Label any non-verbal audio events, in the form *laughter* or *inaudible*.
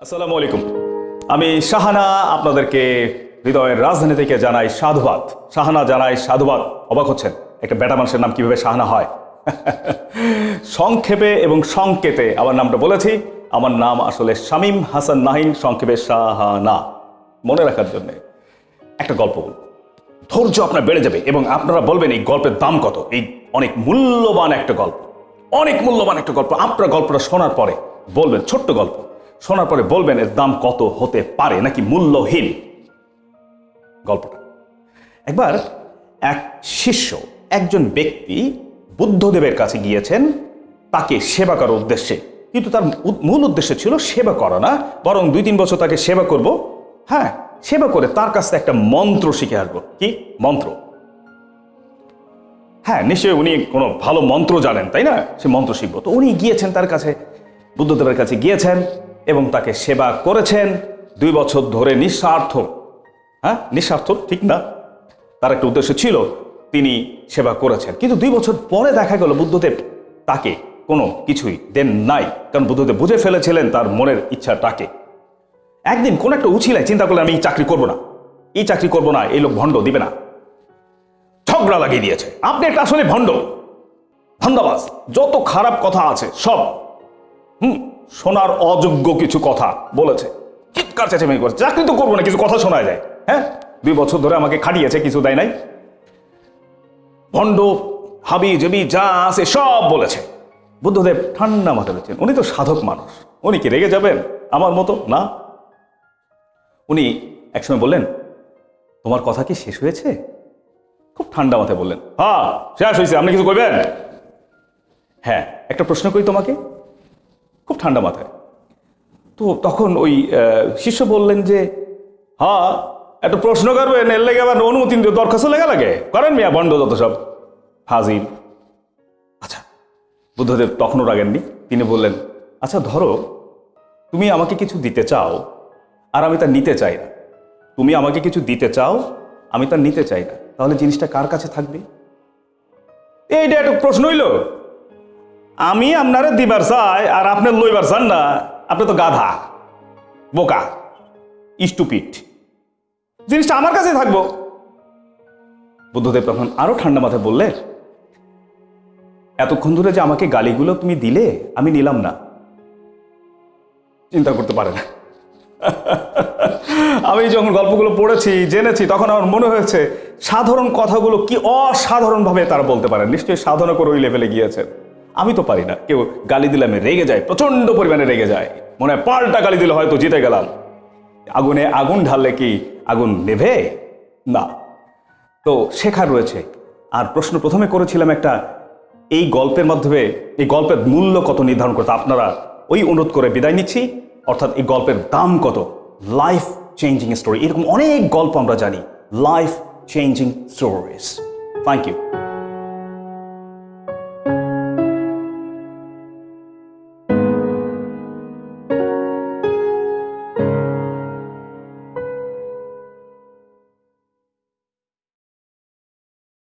আসসালামু আলাইকুম। আমি শাহানা আপনাদেরকে হৃদয়ের রাজধানী থেকে জানাই সাধুবাদ। শাহানা জানাই সাধুবাদ। অবাক হচ্ছেন, একটা বেটা মানুষের নাম কীভাবে শাহানা হয়? *laughs* সংক্ষেপে এবং সংকেতে আমার নামটা বলেছি। আমার নাম আসলে শামীম হাসান নাহিন, সংক্ষেপে শাহানা। মনে রাখার জন্য একটা গল্প বলব। ধৈর্য আপনার বেড়ে যাবে এবং আপনারা বলবেন এই গল্পের দাম কত? এই অনেক মূল্যবান একটা গল্প। অনেক মূল্যবান একটা গল্প। আপনার গল্পটা শোনার পরে বলবেন ছোট্ট গল্প। শোনার পরে বলবেন, এর দাম কত হতে পারে? নাকি মূল্যহীন? গল্পটা। একবার এক শিষ্য, একজন ব্যক্তি বুদ্ধদেবের কাছে গিয়েছেন, তাকে সেবা করার উদ্দেশ্যে। কিন্তু তার মূল উদ্দেশ্য ছিল সেবা করা না, বরং দুই তিন বছর তাকে সেবা করব। হ্যাঁ সেবা করে তার কাছ থেকে একটা মন্ত্র শিখে আসব। কি? মন্ত্র। হ্যাঁ নিশ্চয়ই উনি কোনো ভালো মন্ত্র জানেন, তাই না? সে মন্ত্র শিখব। তো উনি গিয়েছেন তার কাছে, বুদ্ধদেবের কাছে গিয়েছেন। এবং তাকে সেবা করেছেন দুই বছর ধরে নিঃস্বার্থ। হ্যাঁ? নিঃস্বার্থ? ঠিক না? তার একটা উদ্দেশ্য ছিল, তিনি সেবা করেছেন। কিন্তু দুই বছর পরে দেখা গেল বুদ্ধদেব তাকে কোনো কিছুই দেন নাই, কারণ বুদ্ধদেব বুঝে ফেলেছিলেন তার মনের ইচ্ছাটাকে। একদিন কোন একটা উছিলায় চিন্তা করলেন, আমি এই চাকরি করব না। এই চাকরি করব না, এই লোক ভণ্ড, দিবে না। ঝগড়া লাগিয়ে দিয়েছে। আপনি একটা আসলে ভণ্ড। ধান্দাবাজ। যত খারাপ কথা আছে, সব। হুম? শোনার অযোগ্য কিছু কথা বলেছে। চিৎকার চেঁচামেচি করেছে। চাকরি তো করব না, কিছু কথা শোনা যায়। হ্যাঁ? দুই বছর ধরে আমাকে খাটিয়েছে, কিছু দেয় নাই। ভণ্ড, হাবি, জবি, যা আছে সব বলেছে। বুদ্ধদেব ঠান্ডা মাথা রয়েছেন উনি তো সাধক মানুষ। উনি কি রেগে যাবেন আমার মতো? না। উনি একসময় বললেন, তোমার কথা কি শেষ হয়েছে? খুব ঠান্ডা মাথায় বললেন হ্যাঁ শেষ হয়েছে। আপনি কিছু করবেন হ্যাঁ একটা প্রশ্ন করি তোমাকে। ঠান্ডা মাথায়। তো তখন ওই শিষ্য বললেন যে, হা, একটা প্রশ্ন করবেন, এর লেগে আবার অনুমতি দরখাস্ত লেগে লাগে? করেন মিয়া, বন্ড যত সব। হাজির। আচ্ছা বুদ্ধদেব তখনও রাগেননি। তিনি বললেন আচ্ছা ধরো, তুমি আমাকে কিছু দিতে চাও, আর আমি তা নিতে চাই না। তুমি আমাকে কিছু দিতে চাও, আমি তা নিতে চাই না। তাহলে জিনিসটা কার কাছে থাকবে? এইটা একটা প্রশ্ন হইল আমি আপনারে দিবার চাই আর আপনার লইবার চান না। আপনি তো গাধা, বোকা স্টুপিট জিনিসটা আমার কাছে থাকব। বুদ্ধদেব তখন আরও ঠান্ডা মাথায় বললে, এতক্ষণ ধরে যে আমাকে গালিগুলো তুমি দিলে, আমি নিলাম না। চিন্তা করতে পারে না। *laughs* আমি যখন গল্পগুলো পড়েছি, জেনেছি, তখন আমার মনে হয়েছে, সাধারণ কথাগুলো কি অসাধারণভাবে তারা বলতে পারে নিশ্চয়ই সাধনা করে ওই লেভেলে গিয়েছেন। আমি তো পারি না। কেউ গালি দিলে আমি রেগে যাই প্রচণ্ড পরিমাণে রেগে যায় মনে হয় পাল্টা গালি দিলে হয়তো জিতে গেলাম। আগুনে আগুন ঢাললে কি আগুন নেভে? না। তো শেখার রয়েছে। আর প্রশ্ন প্রথমে করেছিলাম একটা, এই গল্পের মাধ্যমে, এই গল্পের মূল্য কত নির্ধারণ করতে আপনারা ওই অনুরোধ করে বিদায় নিচ্ছি। অর্থাৎ এই গল্পের দাম কত? লাইফ চেঞ্জিং স্টোরি এরকম অনেক গল্প আমরা জানি। Life changing stories thank you